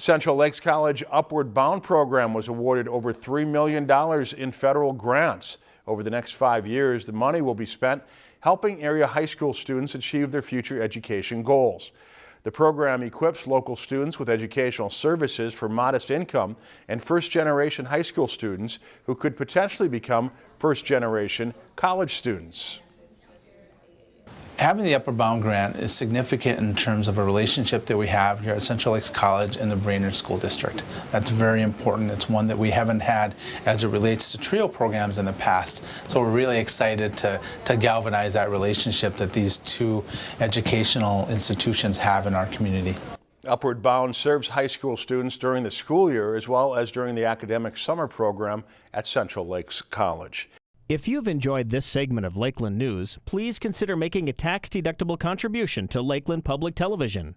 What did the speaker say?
Central Lakes College Upward Bound program was awarded over $3 million in federal grants. Over the next five years, the money will be spent helping area high school students achieve their future education goals. The program equips local students with educational services for modest income and first-generation high school students who could potentially become first-generation college students having the Upward Bound grant is significant in terms of a relationship that we have here at Central Lakes College and the Brainerd School District. That's very important. It's one that we haven't had as it relates to TRIO programs in the past. So we're really excited to, to galvanize that relationship that these two educational institutions have in our community. Upward Bound serves high school students during the school year as well as during the academic summer program at Central Lakes College. If you've enjoyed this segment of Lakeland News, please consider making a tax-deductible contribution to Lakeland Public Television.